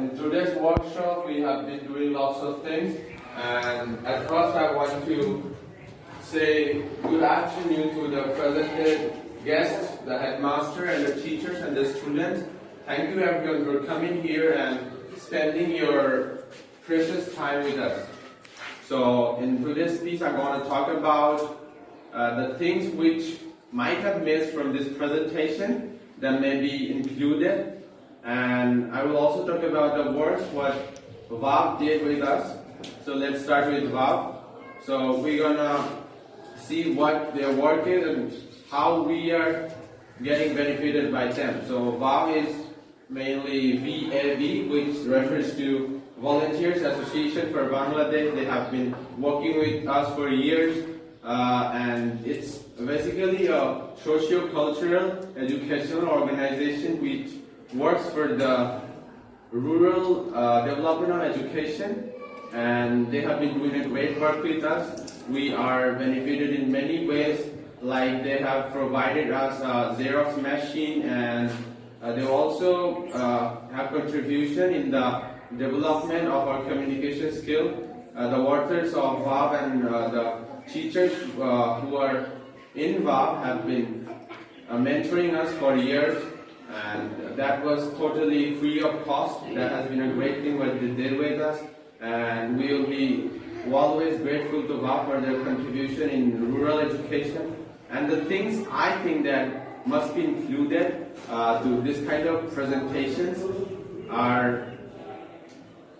in today's workshop, we have been doing lots of things. And at first, I want to say good afternoon to the presented guests, the headmaster, and the teachers and the students. Thank you, everyone, for coming here and spending your precious time with us. So, in today's piece, I'm going to talk about uh, the things which might have missed from this presentation that may be included and I will also talk about the works what Vav did with us. So let's start with Vav. So we're gonna see what their work is and how we are getting benefited by them. So Vav is mainly VAV, which refers to Volunteers Association for Bangladesh. They have been working with us for years, uh, and it's basically a socio-cultural educational organization which works for the rural uh, development of education and they have been doing a great work with us. We are benefited in many ways like they have provided us a Xerox machine and uh, they also uh, have contribution in the development of our communication skill. Uh, the workers of VAV and uh, the teachers uh, who are in VAV have been mentoring us for years and that was totally free of cost. That has been a great thing what they did with us, and we will be always grateful to God for their contribution in rural education. And the things I think that must be included uh, to this kind of presentations are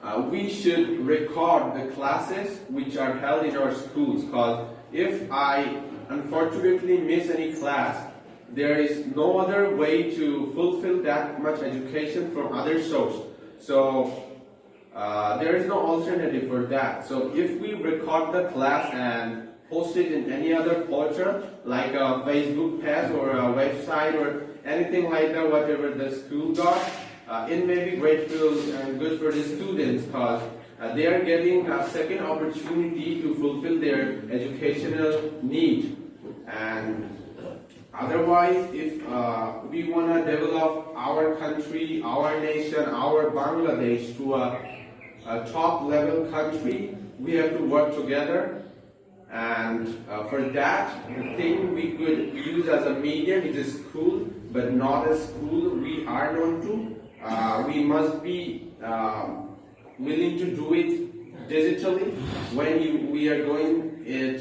uh, we should record the classes which are held in our schools because if I unfortunately miss any class, there is no other way to fulfill that much education from other source. So uh, there is no alternative for that. So if we record the class and post it in any other portal, like a Facebook page or a website or anything like that, whatever the school got, uh, it may be grateful and good for the students because uh, they are getting a second opportunity to fulfill their educational need. And Otherwise, if uh, we want to develop our country, our nation, our Bangladesh to a, a top level country, we have to work together. And uh, for that, the thing we could use as a medium is school, but not a school we are known to. Uh, we must be um, willing to do it digitally when you, we are going it